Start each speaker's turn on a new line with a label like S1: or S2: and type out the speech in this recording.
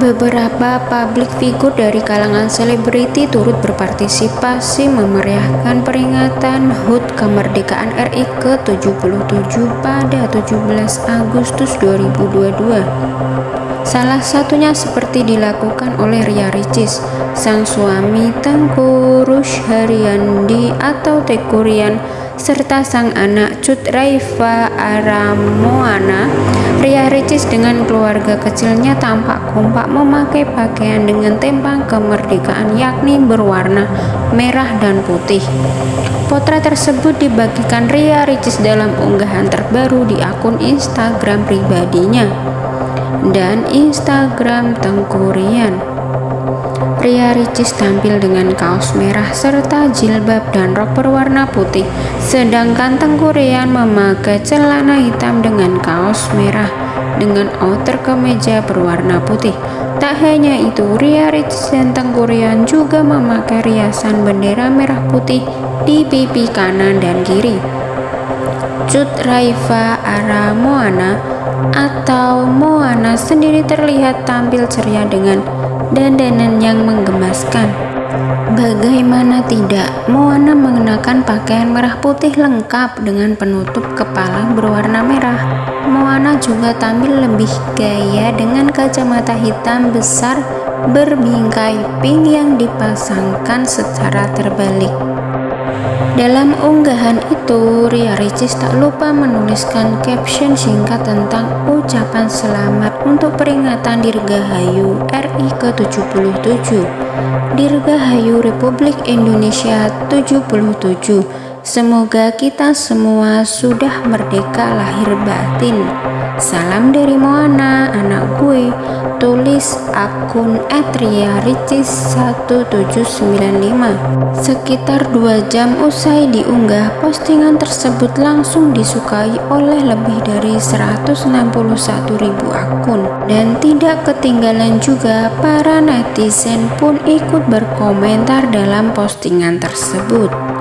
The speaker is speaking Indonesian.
S1: Beberapa publik figur dari kalangan selebriti turut berpartisipasi memeriahkan peringatan HUT kemerdekaan RI ke-77 pada 17 Agustus 2022. Salah satunya seperti dilakukan oleh Ria Ricis, sang suami Tengku Rush Haryandi atau Tekurian serta sang anak Cut Raifa Aramoana, Ria Ricis dengan keluarga kecilnya tampak kompak memakai pakaian dengan tempang kemerdekaan yakni berwarna merah dan putih. Potret tersebut dibagikan Ria Ricis dalam unggahan terbaru di akun Instagram pribadinya dan Instagram Tengkurian. Pria Ricis tampil dengan kaos merah serta jilbab dan rok berwarna putih, sedangkan Tengkurian memakai celana hitam dengan kaos merah dengan outer kemeja berwarna putih. Tak hanya itu, Ria Ricis dan Tengkurian juga memakai riasan bendera merah putih di pipi kanan dan kiri. Cut Raifa Ara Moana atau Moana sendiri terlihat tampil ceria dengan dandanan yang menggemaskan. Bagaimana tidak, Moana mengenakan pakaian merah putih lengkap dengan penutup kepala berwarna merah. Moana juga tampil lebih gaya dengan kacamata hitam besar berbingkai pink yang dipasangkan secara terbalik. Dalam unggahan itu, Ria Ricis tak lupa menuliskan caption singkat tentang ucapan selamat untuk peringatan Dirgahayu RI ke-77. Dirgahayu Republik Indonesia 77. Semoga kita semua sudah merdeka lahir batin. Salam dari Moana, anak gue tulis akun Etria Ricis 1795 sekitar dua jam usai diunggah postingan tersebut langsung disukai oleh lebih dari 161 ribu akun. Dan tidak ketinggalan juga para netizen pun ikut berkomentar dalam postingan tersebut